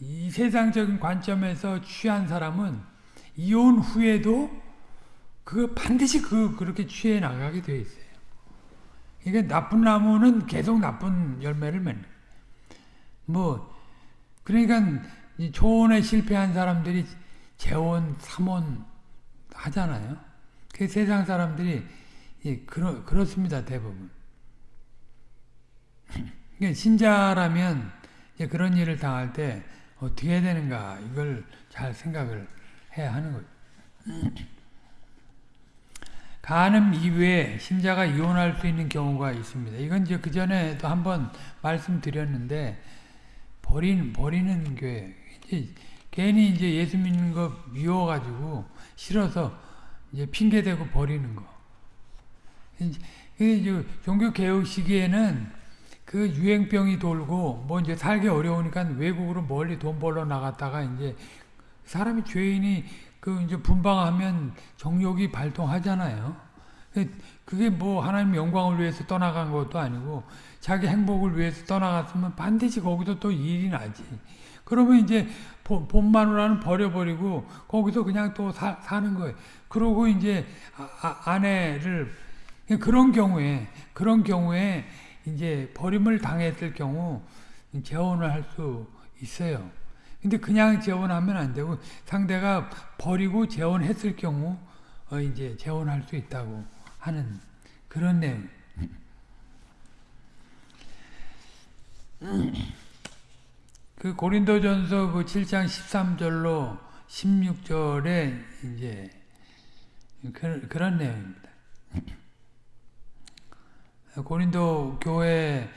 이 세상적인 관점에서 취한 사람은 이혼 후에도 그 반드시 그 그렇게 취해 나가게 돼 있어요. 이게 나쁜 나무는 계속 나쁜 열매를 맺는. 뭐 그러니까 초원에 실패한 사람들이 재원, 삼원 하잖아요. 그 세상 사람들이 그렇, 그렇습니다 대부분. 신자라면 그런 일을 당할 때 어떻게 해야 되는가 이걸 잘 생각을 해야 하는 거죠. 간음 이외에 신자가 이혼할 수 있는 경우가 있습니다. 이건 이제 그 전에도 한번 말씀드렸는데 버린 버리는 교회 이제 괜히 이제 예수 믿는 거 미워가지고 싫어서 이제 핑계 대고 버리는 거. 이제 종교 개혁 시기에는 그 유행병이 돌고 뭐 이제 살기 어려우니까 외국으로 멀리 돈 벌러 나갔다가 이제 사람이 죄인이 그 이제 분방하면 정욕이 발동하잖아요. 그게 뭐 하나님 영광을 위해서 떠나간 것도 아니고 자기 행복을 위해서 떠나갔으면 반드시 거기서 또 일이 나지. 그러면 이제 본 마누라는 버려버리고 거기서 그냥 또 사, 는 거예요. 그러고 이제 아, 아, 내를 그런 경우에 그런 경우에 이제 버림을 당했을 경우 재혼을 할 수 있어요. 근데 그냥 재혼하면 안 되고 상대가 버리고 재혼했을 경우 어 이제 재혼할 수 있다고 하는 그런 내용. 그 고린도전서 그 7장 13절로 16절에 이제 그, 그런 내용입니다. 고린도 교회에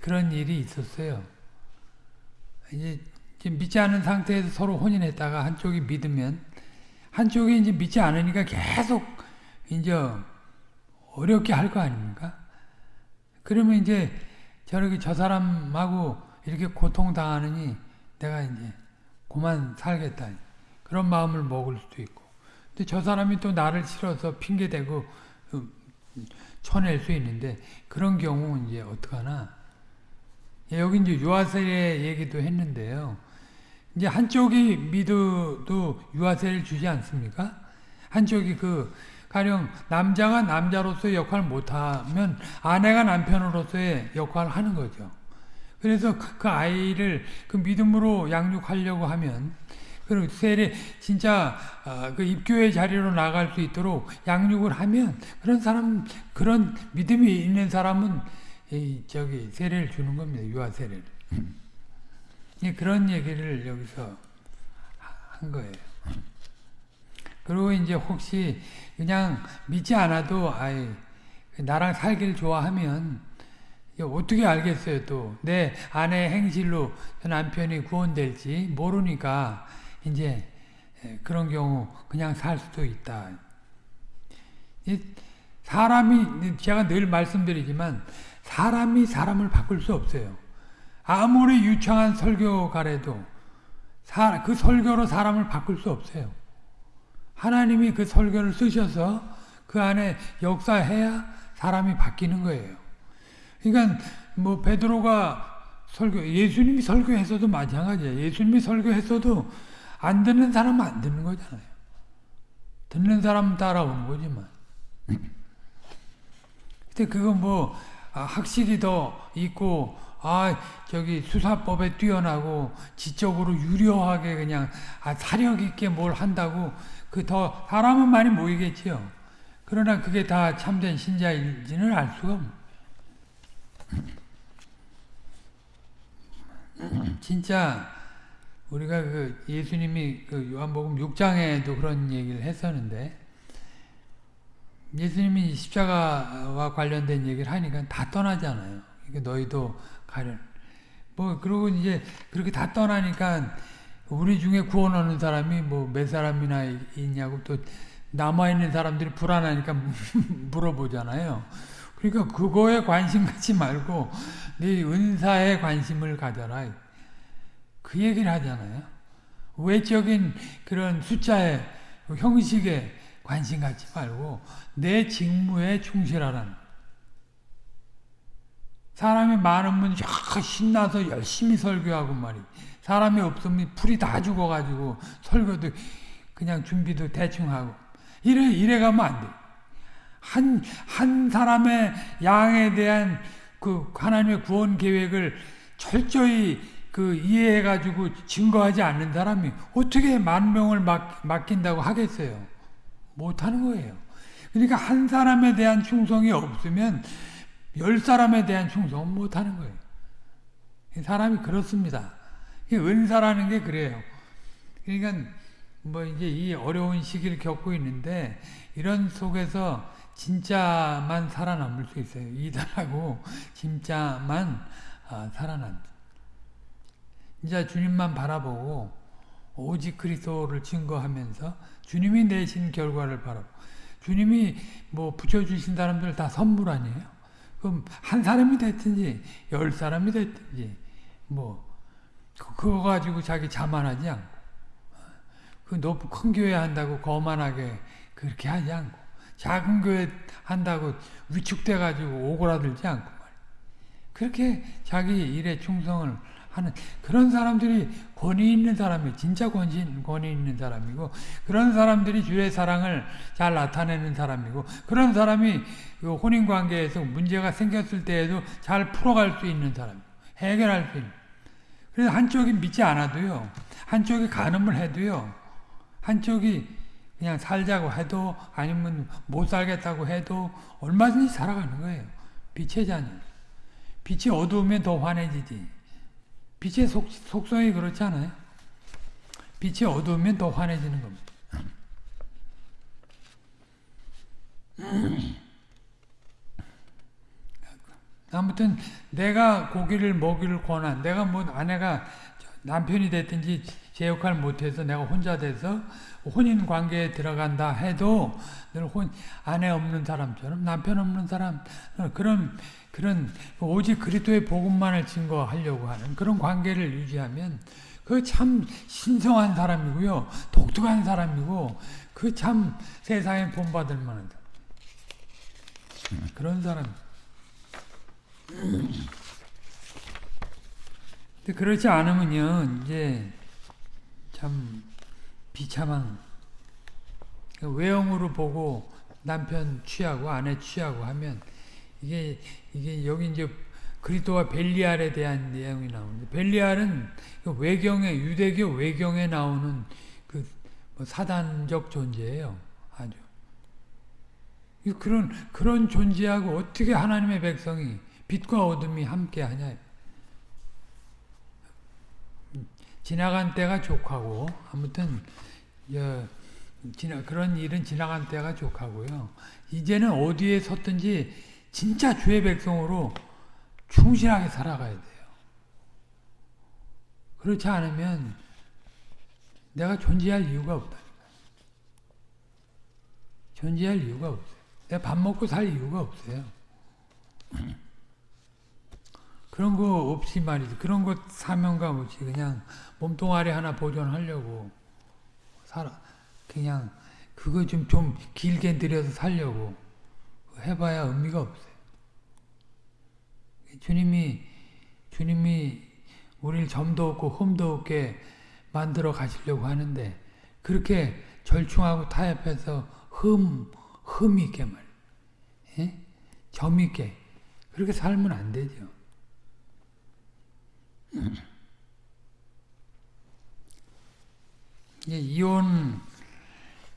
그런 일이 있었어요. 이제 믿지 않은 상태에서 서로 혼인했다가 한쪽이 믿으면 한쪽이 이제 믿지 않으니까 계속 이제 어렵게 할 거 아닙니까? 그러면 이제 저렇게 저 사람하고 이렇게 고통당하느니 내가 이제 그만 살겠다. 그런 마음을 먹을 수도 있고. 근데 저 사람이 또 나를 싫어서 핑계대고 쳐낼 수 있는데 그런 경우 이제 어떡하나 예, 여기 이제 유아세례 얘기도 했는데요. 이제 한쪽이 믿어도 유아세를 주지 않습니까? 한쪽이 그 가령 남자가 남자로서의 역할을 못하면 아내가 남편으로서의 역할을 하는 거죠. 그래서 그 아이를 그 믿음으로 양육하려고 하면 그리고 세례 진짜 어, 그 입교의 자리로 나갈 수 있도록 양육을 하면 그런 사람 그런 믿음이 있는 사람은 이 저기 세례를 주는 겁니다. 유아 세례를. 그런 얘기를 여기서 한 거예요. 그리고 이제 혹시 그냥 믿지 않아도 아이 나랑 살기를 좋아하면 어떻게 알겠어요 또 내 아내 행실로 남편이 구원될지 모르니까 이제 그런 경우 그냥 살 수도 있다. 사람이 제가 늘 말씀드리지만 사람이 사람을 바꿀 수 없어요. 아무리 유창한 설교가래도 그 설교로 사람을 바꿀 수 없어요. 하나님이 그 설교를 쓰셔서 그 안에 역사해야 사람이 바뀌는 거예요. 그러니까 뭐 베드로가 설교 예수님이 설교했어도 마찬가지예요. 예수님이 설교했어도 안 듣는 사람은 안 듣는 거잖아요. 듣는 사람 따라오는 거지만. 근데 그거 뭐 아, 학식이 더 있고 아 저기 수사법에 뛰어나고 지적으로 유려하게 그냥 아, 사력 있게 뭘 한다고 그 더 사람은 많이 모이겠지요. 그러나 그게 다 참된 신자인지는 알 수가 없는 진짜 우리가 그 예수님이 그 요한복음 6장에도 그런 얘기를 했었는데 예수님이 십자가와 관련된 얘기를 하니까 다 떠나잖아요. 그러니까 너희도 가련. 뭐 그러고 이제 그렇게 다 떠나니까 우리 중에 구원 얻는 사람이 뭐 몇 사람이나 있냐고 또 남아 있는 사람들이 불안하니까 물어보잖아요. 그러니까 그거에 관심 갖지 말고 네 은사에 관심을 가져라. 그 얘기를 하잖아요. 외적인 그런 숫자에 형식에 관심 갖지 말고 내 직무에 충실하라는 사람이 많으면 신나서 열심히 설교하고 말이 사람이 없으면 풀이 다 죽어가지고 설교도 그냥 준비도 대충 하고 이래, 이래 가면 안 돼. 한, 한 사람의 양에 대한 그 하나님의 구원 계획을 철저히 그 이해해가지고 증거하지 않는 사람이 어떻게 만 명을 맡, 맡긴다고 하겠어요? 못하는 거예요. 그러니까 한 사람에 대한 충성이 없으면 열 사람에 대한 충성은 못하는 거예요. 사람이 그렇습니다. 은사라는 게 그래요. 그러니까 뭐 이제 이 어려운 시기를 겪고 있는데 이런 속에서 진짜만 살아남을 수 있어요. 이단하고 진짜만 아, 살아남. 이제 주님만 바라보고 오직 그리스도를 증거하면서 주님이 내신 결과를 바라보고 주님이 뭐 붙여주신 사람들 다 선물 아니에요? 그럼 한 사람이 됐든지 열 사람이 됐든지 뭐 그거 가지고 자기 자만하지 않고 그 높은 큰 교회 한다고 거만하게 그렇게 하지 않고 작은 교회 한다고 위축돼 가지고 오그라들지 않고 말이에요. 그렇게 자기 일에 충성을 하는 그런 사람들이 권위 있는 사람이 진짜 권위, 권위 있는 사람이고 그런 사람들이 주의 사랑을 잘 나타내는 사람이고 그런 사람이 그 혼인 관계에서 문제가 생겼을 때에도 잘 풀어갈 수 있는 사람, 해결할 수 있는. 그래서 한쪽이 믿지 않아도요, 한쪽이 간음을 해도요, 한쪽이 그냥 살자고 해도 아니면 못 살겠다고 해도 얼마든지 살아가는 거예요. 빛의 자녀. 빛이 어두우면 더 환해지지. 빛의 속, 속성이 그렇지 않아요? 빛이 어두우면 더 환해지는 겁니다. 아무튼 내가 고기를 먹이를 권한 내가 뭐 아내가 남편이 됐든지 제 역할 못해서 내가 혼자 돼서 혼인 관계에 들어간다 해도 늘 혼, 아내 없는 사람처럼 남편 없는 사람 그런 그런 오직 그리스도의 복음만을 증거하려고 하는 그런 관계를 유지하면 그 참 신성한 사람이고요 독특한 사람이고 그 참 세상에 본받을 만한 그런 사람. 그렇지 않으면요 이제 참 비참한 외형으로 보고 남편 취하고 아내 취하고 하면 이게 이게 여기 이제 그리스도와 벨리알에 대한 내용이 나오는데 벨리알은 그 외경에 유대교 외경에 나오는 그뭐 사단적 존재예요. 아주 그런 그런 존재하고 어떻게 하나님의 백성이 빛과 어둠이 함께 하냐. 지나간 때가 족하고 아무튼 지나, 그런 일은 지나간 때가 족하고요. 이제는 어디에 섰든지 진짜 주의 백성으로 충실하게 살아가야 돼요. 그렇지 않으면 내가 존재할 이유가 없다. 존재할 이유가 없어요. 내가 밥 먹고 살 이유가 없어요. 그런 거 없이 말이지. 그런 것 사명감 없이 그냥 몸뚱아리 하나 보존하려고 살아. 그냥 그거 좀, 좀 길게 들여서 살려고 해봐야 의미가 없어요. 주님이, 주님이 우리를 점도 없고 흠도 없게 만들어 가시려고 하는데 그렇게 절충하고 타협해서 흠, 흠 있게 말, 예? 점 있게 그렇게 살면 안 되죠. 이혼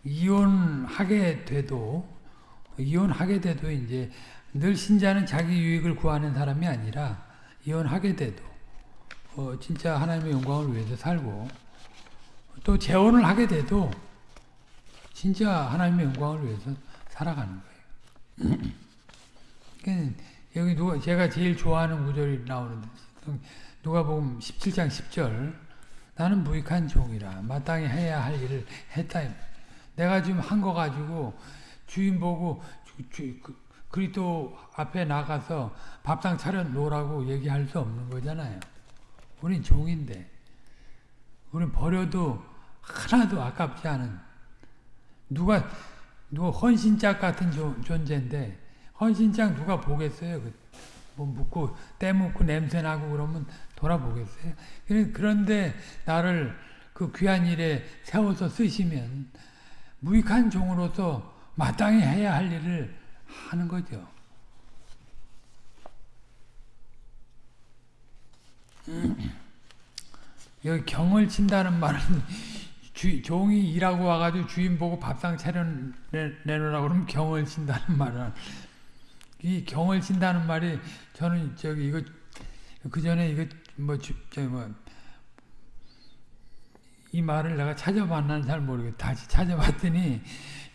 이혼하게 돼도 이혼하게 돼도 이제 늘 신자는 자기 유익을 구하는 사람이 아니라 이혼하게 돼도 어 진짜 하나님의 영광을 위해서 살고 또 재혼을 하게 돼도 진짜 하나님의 영광을 위해서 살아가는 거예요. 그러니까 여기 누가 제가 제일 좋아하는 구절이 나오는데 누가복음 17장 10절 나는 무익한 종이라 마땅히 해야 할 일을 했다. 내가 지금 한 거 가지고 주인 보고 주, 그, 그리스도 앞에 나가서 밥상 차려 놓으라고 얘기할 수 없는 거잖아요. 우린 종인데 우린 버려도 하나도 아깝지 않은 누가 누가 헌신짝 같은 존재인데 헌신짝 누가 보겠어요? 그, 뭐 묻고 때 묻고 냄새 나고 그러면 돌아보겠어요? 그런데 나를 그 귀한 일에 세워서 쓰시면 무익한 종으로서 마땅히 해야 할 일을 하는 거죠. 여기 경을 친다는 말은 주, 종이 일하고 와가지고 주인 보고 밥상 차려 내놓으라고 그러면 경을 친다는 말은 이 경을 친다는 말이 저는 저기 이거 그 전에 이거 뭐 저기 뭐이 말을 내가 찾아봤나는 잘 모르겠 다시 찾아봤더니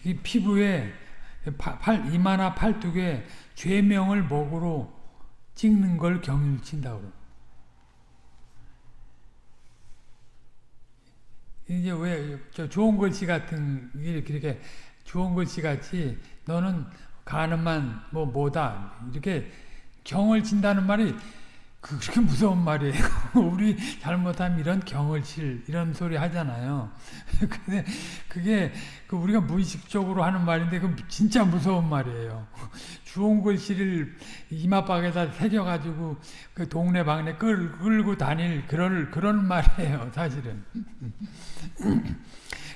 이 피부에 팔, 이마나 팔뚝에 죄명을 목으로 찍는 걸 경을 친다고 이제 왜 저 좋은 글씨 같은 이렇게 이렇게 좋은 글씨 같이 너는 가는만 뭐 뭐다 이렇게 경을 친다는 말이 그렇게 무서운 말이에요. 우리 잘못하면 이런 경을 칠 이런 소리 하잖아요. 근데 그게 그 우리가 무의식적으로 하는 말인데 그 진짜 무서운 말이에요. 주홍 글씨를 이마박에다 새겨가지고 그 동네 방네 끌, 끌고 다닐 그런 그런 말이에요. 사실은.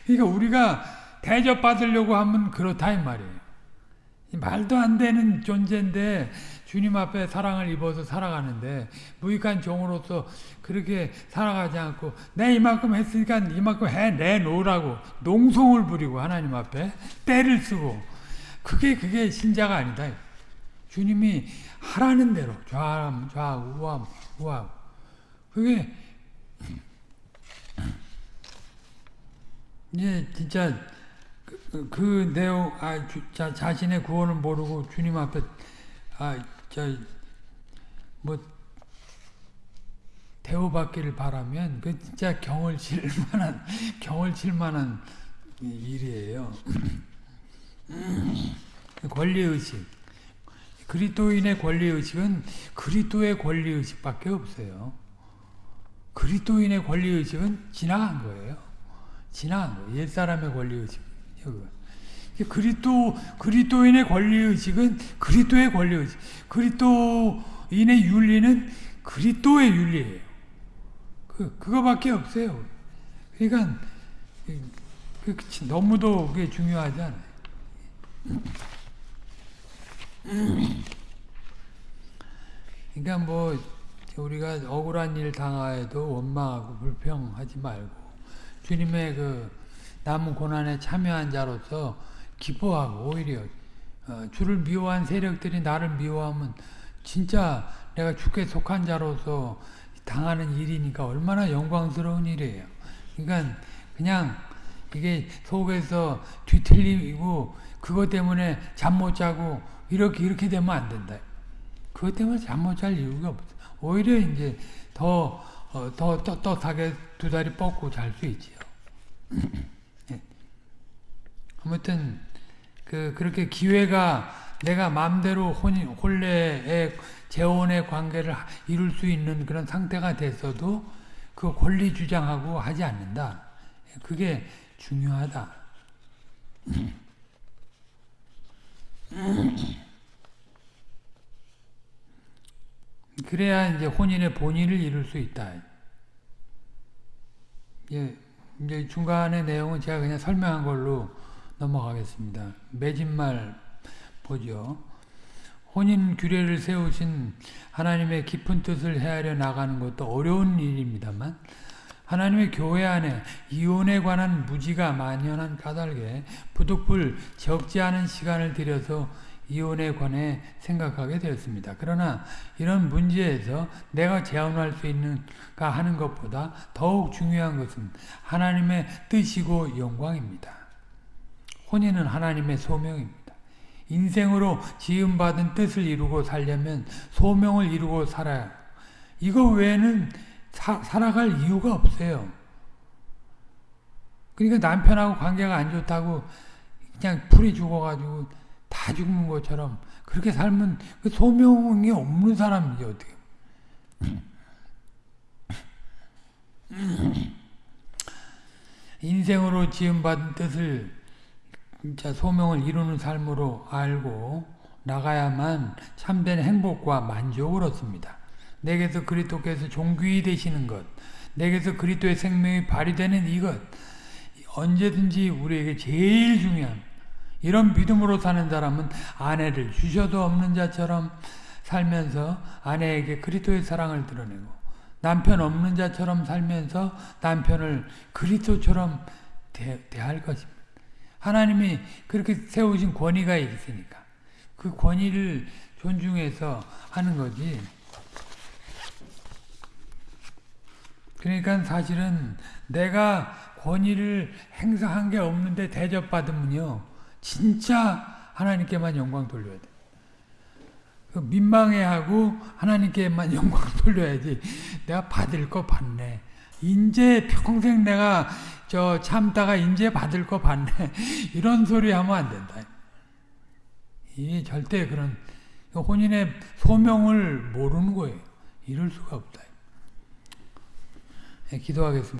그러니까 우리가 대접받으려고 하면 그렇다 이 말이에요. 말도 안 되는 존재인데 주님 앞에 사랑을 입어서 살아가는데 무익한 종으로서 그렇게 살아가지 않고 내 이만큼 했으니까 이만큼 해 내 놓으라고 농송을 부리고 하나님 앞에 때를 쓰고 그게 그게 신자가 아니다. 주님이 하라는 대로 좌함 좌우 우함 우함 그게 이제 진짜 그, 그 내용 아 주, 자, 자신의 구원을 모르고 주님 앞에 아저뭐 대우받기를 바라면 그 진짜 경을 칠 만한 경을 칠 만한 일이에요. 권리 의식. 그리스도인의 권리 의식은 그리스도의 권리 의식밖에 없어요. 그리스도인의 권리 의식은 지나간 거예요. 지나간 거예요. 옛 사람의 권리 의식. 그리스도 그리스도인의 권리 의식은 그리스도의 권리 의식. 그리스도인의 윤리는 그리스도의 윤리예요. 그 그거밖에 없어요. 그러니까 그, 너무도 그게 중요하지 않아요. 그러니까 뭐 우리가 억울한 일 당하여도 원망하고 불평하지 말고 주님의 그 남은 고난에 참여한 자로서 기뻐하고 오히려 어, 주를 미워한 세력들이 나를 미워하면 진짜 내가 주께 속한 자로서 당하는 일이니까 얼마나 영광스러운 일이에요. 그러니까 그냥 이게 속에서 뒤틀리고 그것 때문에 잠 못 자고 이렇게 이렇게 되면 안 된다. 그것 때문에 잠 못 잘 이유가 없어. 오히려 이제 더, 어, 더 떳떳하게 두 다리 뻗고 잘 수 있지요. 예. 아무튼, 그, 그렇게 기회가 내가 마음대로 혼, 혼례의 재혼의 관계를 이룰 수 있는 그런 상태가 됐어도 그 권리 주장하고 하지 않는다. 그게 중요하다. 그래야 이제 혼인의 본의를 이룰 수 있다. 예, 이제 중간의 내용은 제가 그냥 설명한 걸로 넘어가겠습니다. 매진말 보죠. 혼인 규례를 세우신 하나님의 깊은 뜻을 헤아려 나가는 것도 어려운 일입니다만 하나님의 교회 안에 이혼에 관한 무지가 만연한 까닭에 부득불 적지 않은 시간을 들여서 이혼에 관해 생각하게 되었습니다. 그러나 이런 문제에서 내가 제안할 수 있는가 하는 것보다 더욱 중요한 것은 하나님의 뜻이고 영광입니다. 혼인은 하나님의 소명입니다. 인생으로 지음받은 뜻을 이루고 살려면 소명을 이루고 살아야 이거 외에는 사, 살아갈 이유가 없어요. 그러니까 남편하고 관계가 안 좋다고 그냥 풀이 죽어가지고 다 죽는 것처럼 그렇게 살면 그 소명이 없는 사람이지 어떻게. 인생으로 지음받은 뜻을 진짜 소명을 이루는 삶으로 알고 나가야만 참된 행복과 만족을 얻습니다. 내게서 그리스도께서 종귀 되시는 것, 내게서 그리스도의 생명이 발휘되는 이것, 언제든지 우리에게 제일 중요한 이런 믿음으로 사는 사람은 아내를 주셔도 없는 자처럼 살면서 아내에게 그리스도의 사랑을 드러내고 남편 없는 자처럼 살면서 남편을 그리스도처럼 대, 대할 것입니다. 하나님이 그렇게 세우신 권위가 있으니까 그 권위를 존중해서 하는 거지. 그러니까 사실은 내가 권위를 행사한 게 없는데 대접받으면요. 진짜 하나님께만 영광 돌려야 돼. 그 민망해하고 하나님께만 영광 돌려야지. 내가 받을 거 받네. 인제 평생 내가 저 참다가 인제 받을 거 받네. 이런 소리 하면 안 된다. 이 절대 그런 혼인의 소명을 모르는 거예요. 이럴 수가 없다. 예, 기도하겠습니다.